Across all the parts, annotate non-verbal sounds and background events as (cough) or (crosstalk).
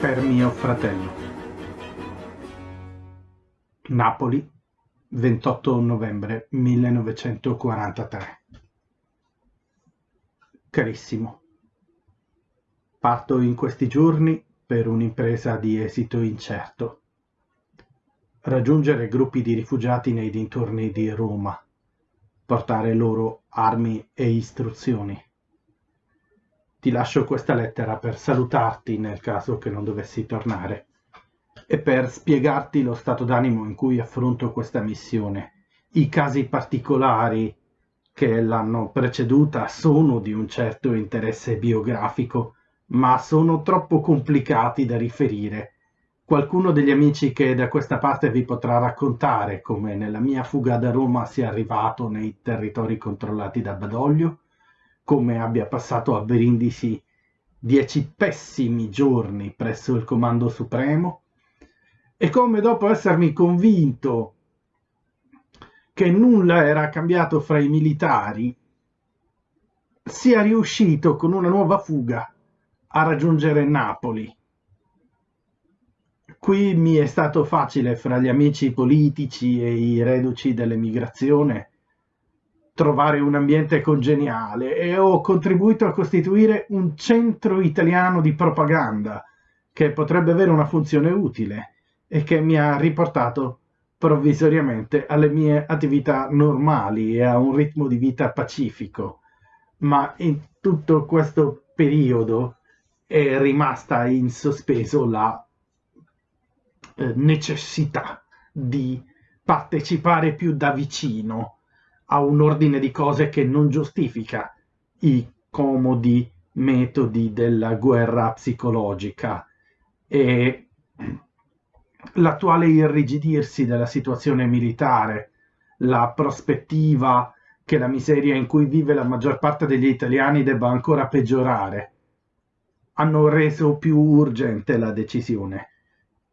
Per mio fratello. Napoli, 28 novembre 1943. Carissimo, parto in questi giorni per un'impresa di esito incerto. Raggiungere gruppi di rifugiati nei dintorni di Roma, portare loro armi e istruzioni ti lascio questa lettera per salutarti nel caso che non dovessi tornare e per spiegarti lo stato d'animo in cui affronto questa missione. I casi particolari che l'hanno preceduta sono di un certo interesse biografico, ma sono troppo complicati da riferire. Qualcuno degli amici che da questa parte vi potrà raccontare come nella mia fuga da Roma sia arrivato nei territori controllati da Badoglio? come abbia passato a Brindisi dieci pessimi giorni presso il Comando Supremo e come dopo essermi convinto che nulla era cambiato fra i militari, sia riuscito con una nuova fuga a raggiungere Napoli. Qui mi è stato facile fra gli amici politici e i reduci dell'emigrazione trovare un ambiente congeniale e ho contribuito a costituire un centro italiano di propaganda che potrebbe avere una funzione utile e che mi ha riportato provvisoriamente alle mie attività normali e a un ritmo di vita pacifico. Ma in tutto questo periodo è rimasta in sospeso la eh, necessità di partecipare più da vicino a un ordine di cose che non giustifica i comodi metodi della guerra psicologica e l'attuale irrigidirsi della situazione militare, la prospettiva che la miseria in cui vive la maggior parte degli italiani debba ancora peggiorare, hanno reso più urgente la decisione.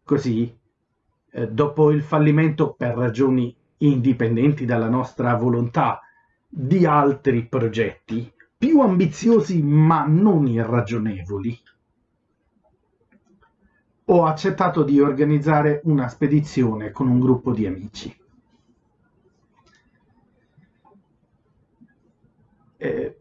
Così, eh, dopo il fallimento per ragioni indipendenti dalla nostra volontà, di altri progetti più ambiziosi ma non irragionevoli, ho accettato di organizzare una spedizione con un gruppo di amici. Eh,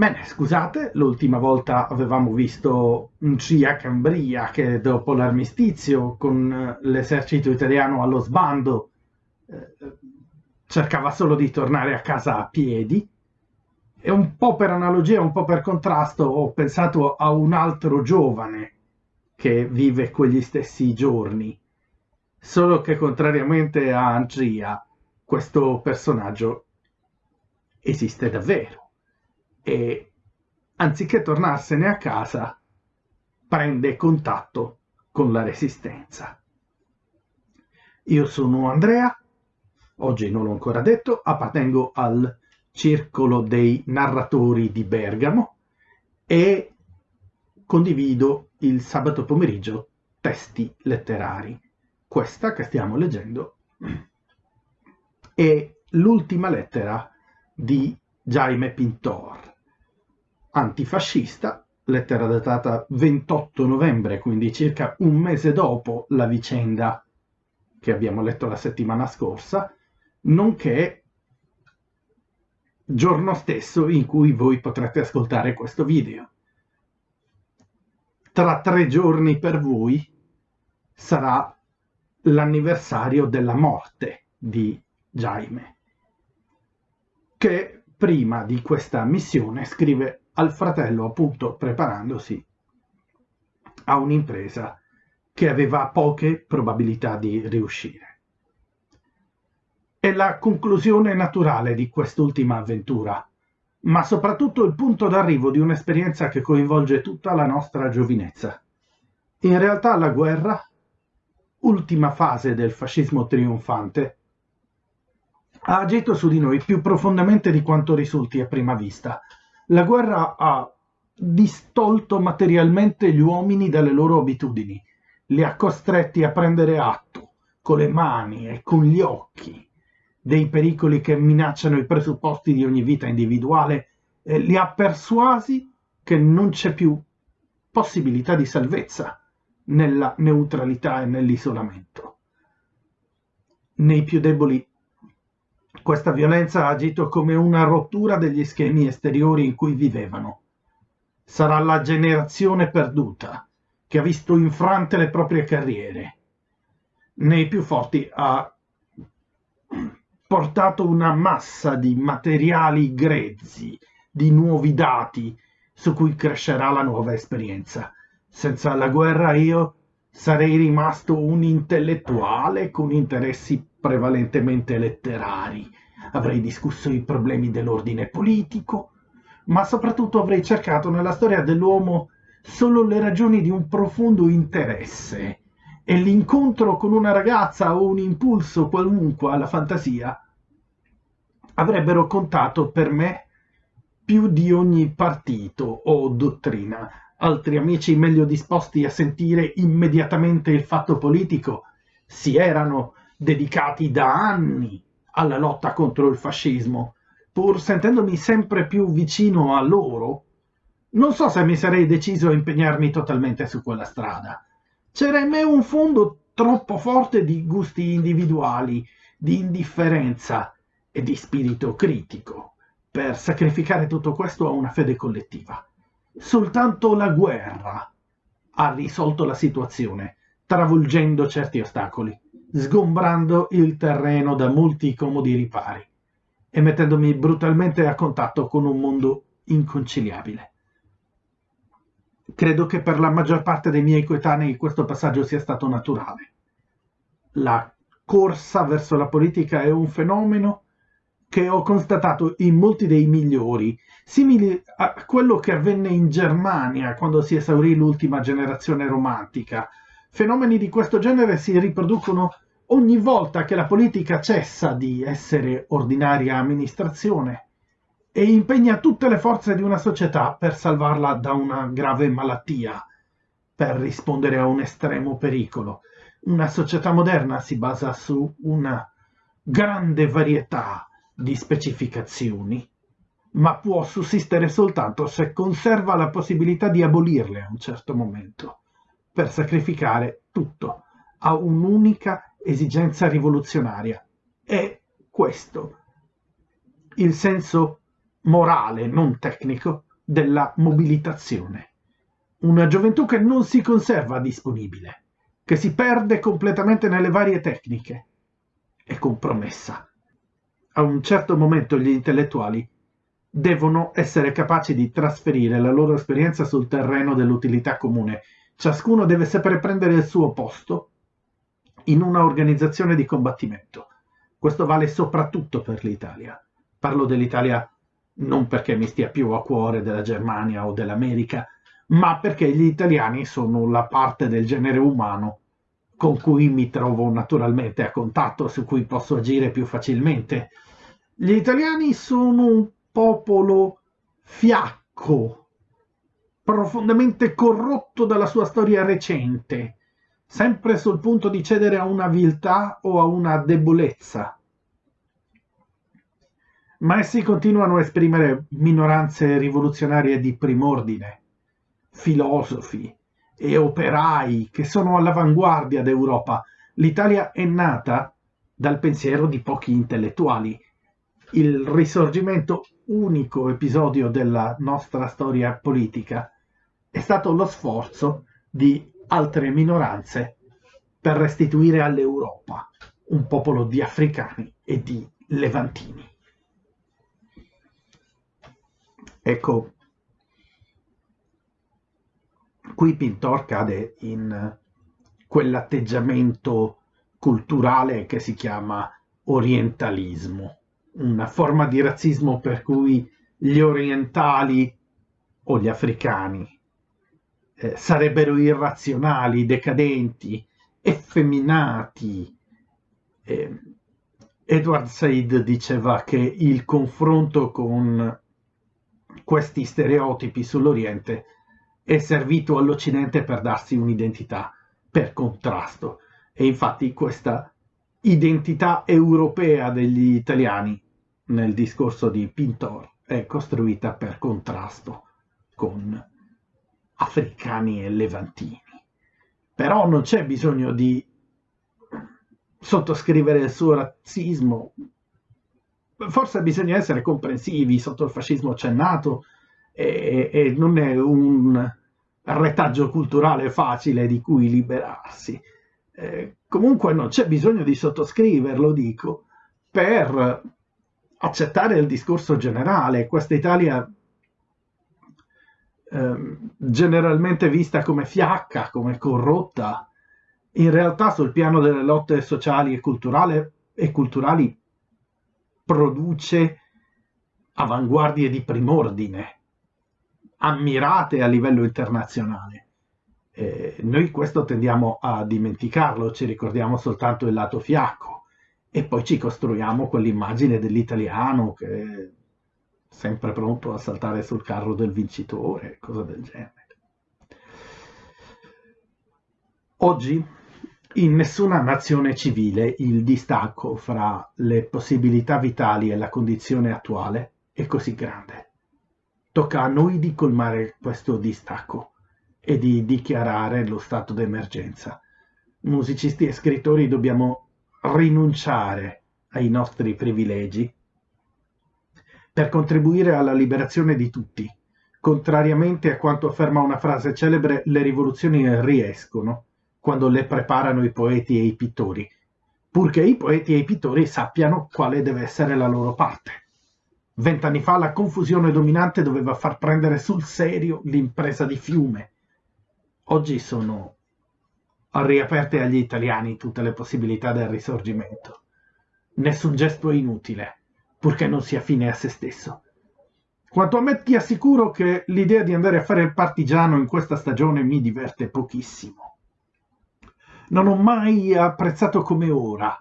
bene, scusate, l'ultima volta avevamo visto un CIA Cambria che dopo l'armistizio con l'esercito italiano allo sbando eh, cercava solo di tornare a casa a piedi. E un po' per analogia, un po' per contrasto ho pensato a un altro giovane che vive quegli stessi giorni, solo che contrariamente a Andrea questo personaggio esiste davvero e anziché tornarsene a casa prende contatto con la resistenza. Io sono Andrea oggi non l'ho ancora detto, appartengo al circolo dei narratori di Bergamo e condivido il sabato pomeriggio testi letterari. Questa che stiamo leggendo è l'ultima lettera di Jaime Pintor, antifascista, lettera datata 28 novembre, quindi circa un mese dopo la vicenda che abbiamo letto la settimana scorsa, nonché giorno stesso in cui voi potrete ascoltare questo video. Tra tre giorni per voi sarà l'anniversario della morte di Jaime, che prima di questa missione scrive al fratello appunto preparandosi a un'impresa che aveva poche probabilità di riuscire. È la conclusione naturale di quest'ultima avventura, ma soprattutto il punto d'arrivo di un'esperienza che coinvolge tutta la nostra giovinezza. In realtà la guerra, ultima fase del fascismo trionfante, ha agito su di noi più profondamente di quanto risulti a prima vista. La guerra ha distolto materialmente gli uomini dalle loro abitudini, li ha costretti a prendere atto con le mani e con gli occhi dei pericoli che minacciano i presupposti di ogni vita individuale, e li ha persuasi che non c'è più possibilità di salvezza nella neutralità e nell'isolamento. Nei più deboli questa violenza ha agito come una rottura degli schemi esteriori in cui vivevano. Sarà la generazione perduta che ha visto infrante le proprie carriere. Nei più forti ha portato una massa di materiali grezzi, di nuovi dati su cui crescerà la nuova esperienza. Senza la guerra io sarei rimasto un intellettuale con interessi prevalentemente letterari. Avrei discusso i problemi dell'ordine politico, ma soprattutto avrei cercato nella storia dell'uomo solo le ragioni di un profondo interesse e l'incontro con una ragazza o un impulso qualunque alla fantasia avrebbero contato per me più di ogni partito o dottrina. Altri amici meglio disposti a sentire immediatamente il fatto politico si erano dedicati da anni alla lotta contro il fascismo, pur sentendomi sempre più vicino a loro, non so se mi sarei deciso a impegnarmi totalmente su quella strada. C'era in me un fondo troppo forte di gusti individuali, di indifferenza e di spirito critico per sacrificare tutto questo a una fede collettiva. Soltanto la guerra ha risolto la situazione, travolgendo certi ostacoli sgombrando il terreno da molti comodi ripari e mettendomi brutalmente a contatto con un mondo inconciliabile. Credo che per la maggior parte dei miei coetanei questo passaggio sia stato naturale. La corsa verso la politica è un fenomeno che ho constatato in molti dei migliori, simili a quello che avvenne in Germania quando si esaurì l'ultima generazione romantica, Fenomeni di questo genere si riproducono ogni volta che la politica cessa di essere ordinaria amministrazione e impegna tutte le forze di una società per salvarla da una grave malattia, per rispondere a un estremo pericolo. Una società moderna si basa su una grande varietà di specificazioni, ma può sussistere soltanto se conserva la possibilità di abolirle a un certo momento per sacrificare tutto a un'unica esigenza rivoluzionaria. È questo il senso morale, non tecnico, della mobilitazione. Una gioventù che non si conserva disponibile, che si perde completamente nelle varie tecniche, è compromessa. A un certo momento gli intellettuali devono essere capaci di trasferire la loro esperienza sul terreno dell'utilità comune Ciascuno deve sapere prendere il suo posto in una organizzazione di combattimento. Questo vale soprattutto per l'Italia. Parlo dell'Italia non perché mi stia più a cuore della Germania o dell'America, ma perché gli italiani sono la parte del genere umano con cui mi trovo naturalmente a contatto, su cui posso agire più facilmente. Gli italiani sono un popolo fiacco, profondamente corrotto dalla sua storia recente, sempre sul punto di cedere a una viltà o a una debolezza. Ma essi continuano a esprimere minoranze rivoluzionarie di prim'ordine, filosofi e operai che sono all'avanguardia d'Europa. L'Italia è nata dal pensiero di pochi intellettuali. Il risorgimento, unico episodio della nostra storia politica, è stato lo sforzo di altre minoranze per restituire all'Europa un popolo di africani e di levantini. Ecco, qui Pintor cade in quell'atteggiamento culturale che si chiama orientalismo, una forma di razzismo per cui gli orientali o gli africani eh, sarebbero irrazionali, decadenti, effeminati. Eh, Edward Said diceva che il confronto con questi stereotipi sull'Oriente è servito all'Occidente per darsi un'identità, per contrasto. E infatti questa identità europea degli italiani nel discorso di Pintor è costruita per contrasto con africani e levantini. Però non c'è bisogno di sottoscrivere il suo razzismo. Forse bisogna essere comprensivi, sotto il fascismo c'è nato e, e non è un retaggio culturale facile di cui liberarsi. Eh, comunque non c'è bisogno di sottoscriverlo, dico, per accettare il discorso generale. Questa Italia eh, generalmente vista come fiacca, come corrotta, in realtà sul piano delle lotte sociali e, e culturali produce avanguardie di prim'ordine, ammirate a livello internazionale. Eh, noi questo tendiamo a dimenticarlo, ci ricordiamo soltanto il lato fiacco e poi ci costruiamo quell'immagine dell'italiano che sempre pronto a saltare sul carro del vincitore, cose del genere. Oggi in nessuna nazione civile il distacco fra le possibilità vitali e la condizione attuale è così grande. Tocca a noi di colmare questo distacco e di dichiarare lo stato d'emergenza. Musicisti e scrittori dobbiamo rinunciare ai nostri privilegi per contribuire alla liberazione di tutti. Contrariamente a quanto afferma una frase celebre, le rivoluzioni riescono quando le preparano i poeti e i pittori, purché i poeti e i pittori sappiano quale deve essere la loro parte. Vent'anni fa la confusione dominante doveva far prendere sul serio l'impresa di fiume. Oggi sono riaperte agli italiani tutte le possibilità del risorgimento. Nessun gesto è inutile, purché non sia fine a se stesso. Quanto a me ti assicuro che l'idea di andare a fare il partigiano in questa stagione mi diverte pochissimo non ho mai apprezzato come ora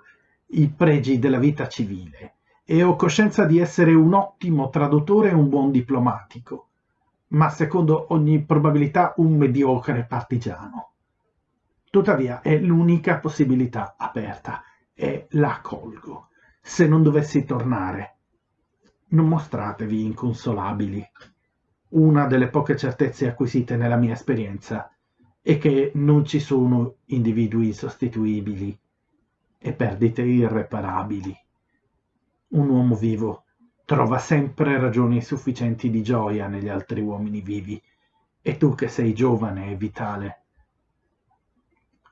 i pregi della vita civile e ho coscienza di essere un ottimo traduttore e un buon diplomatico, ma secondo ogni probabilità un mediocre partigiano. Tuttavia è l'unica possibilità aperta e la colgo. Se non dovessi tornare, non mostratevi inconsolabili. Una delle poche certezze acquisite nella mia esperienza e che non ci sono individui sostituibili e perdite irreparabili. Un uomo vivo trova sempre ragioni sufficienti di gioia negli altri uomini vivi e tu che sei giovane e vitale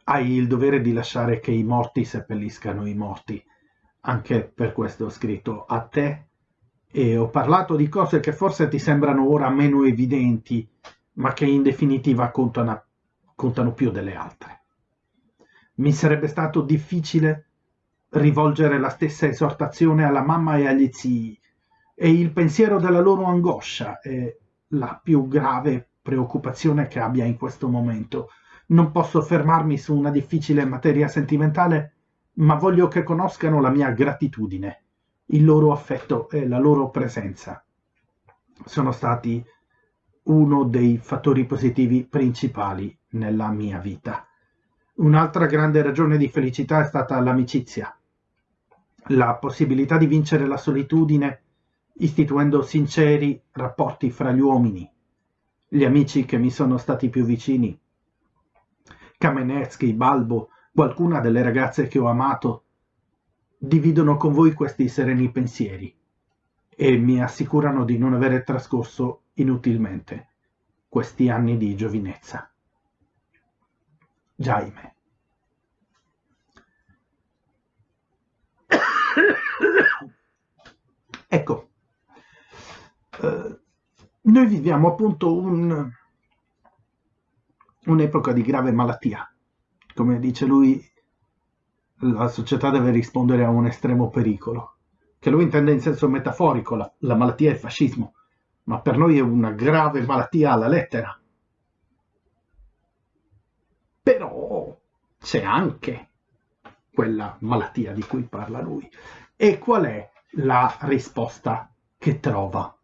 hai il dovere di lasciare che i morti seppelliscano i morti. Anche per questo ho scritto a te e ho parlato di cose che forse ti sembrano ora meno evidenti, ma che in definitiva contano contano più delle altre. Mi sarebbe stato difficile rivolgere la stessa esortazione alla mamma e agli zii, e il pensiero della loro angoscia è la più grave preoccupazione che abbia in questo momento. Non posso fermarmi su una difficile materia sentimentale, ma voglio che conoscano la mia gratitudine, il loro affetto e la loro presenza. Sono stati uno dei fattori positivi principali nella mia vita. Un'altra grande ragione di felicità è stata l'amicizia, la possibilità di vincere la solitudine istituendo sinceri rapporti fra gli uomini, gli amici che mi sono stati più vicini, Kamenetsky, Balbo, qualcuna delle ragazze che ho amato, dividono con voi questi sereni pensieri e mi assicurano di non avere trascorso inutilmente questi anni di giovinezza. Jaime. (coughs) ecco, eh, noi viviamo appunto un, un'epoca di grave malattia. Come dice lui, la società deve rispondere a un estremo pericolo, che lui intende in senso metaforico, la, la malattia è il fascismo, ma per noi è una grave malattia alla lettera. Però c'è anche quella malattia di cui parla lui. E qual è la risposta che trova?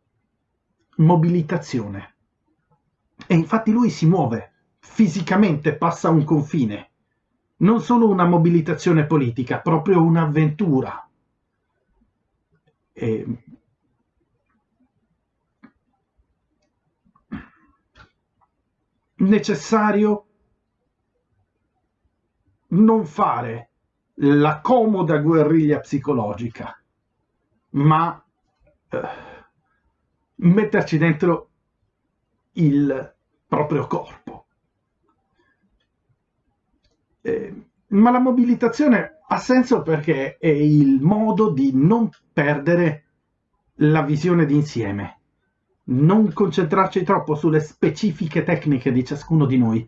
Mobilitazione. E infatti lui si muove, fisicamente passa un confine, non solo una mobilitazione politica, proprio un'avventura. E... necessario non fare la comoda guerriglia psicologica, ma eh, metterci dentro il proprio corpo. Eh, ma la mobilitazione ha senso perché è il modo di non perdere la visione d'insieme, non concentrarci troppo sulle specifiche tecniche di ciascuno di noi.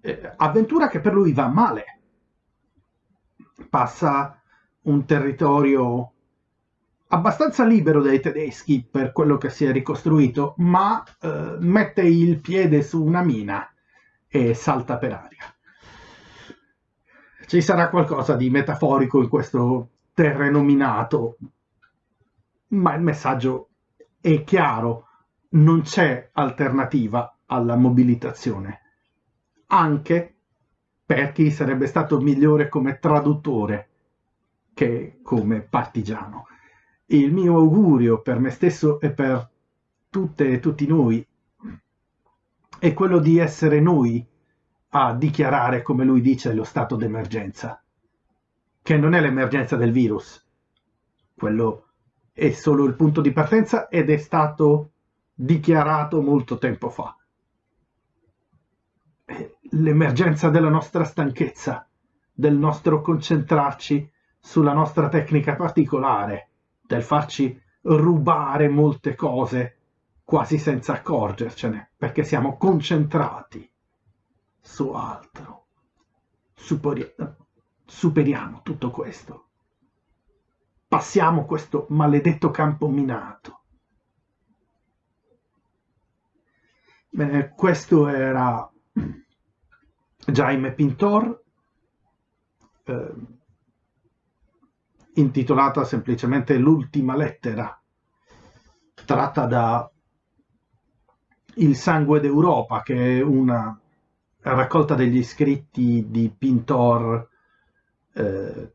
Eh, avventura che per lui va male. Passa un territorio abbastanza libero dai tedeschi per quello che si è ricostruito, ma eh, mette il piede su una mina e salta per aria. Ci sarà qualcosa di metaforico in questo terreno minato, ma il messaggio è chiaro, non c'è alternativa alla mobilitazione, anche per chi sarebbe stato migliore come traduttore che come partigiano. Il mio augurio per me stesso e per tutte e tutti noi è quello di essere noi a dichiarare, come lui dice, lo stato d'emergenza, che non è l'emergenza del virus, quello è solo il punto di partenza ed è stato dichiarato molto tempo fa. L'emergenza della nostra stanchezza, del nostro concentrarci sulla nostra tecnica particolare, del farci rubare molte cose quasi senza accorgercene, perché siamo concentrati su altro. Superi superiamo tutto questo. Passiamo questo maledetto campo minato. Bene, questo era Jaime Pintor. Eh, intitolata semplicemente L'ultima lettera, tratta da Il sangue d'Europa, che è una raccolta degli scritti di Pintor eh,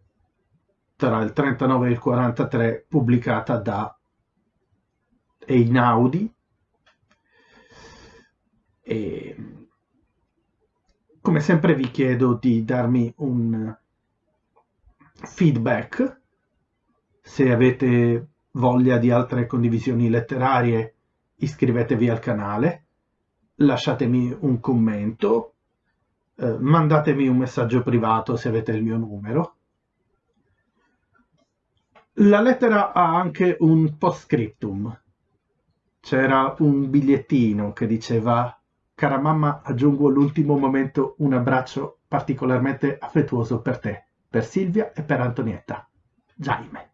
tra il 39 e il 43, pubblicata da Einaudi. E come sempre vi chiedo di darmi un feedback se avete voglia di altre condivisioni letterarie, iscrivetevi al canale, lasciatemi un commento, eh, mandatemi un messaggio privato se avete il mio numero. La lettera ha anche un postscriptum. C'era un bigliettino che diceva Cara mamma, aggiungo all'ultimo momento un abbraccio particolarmente affettuoso per te, per Silvia e per Antonietta. Jaime.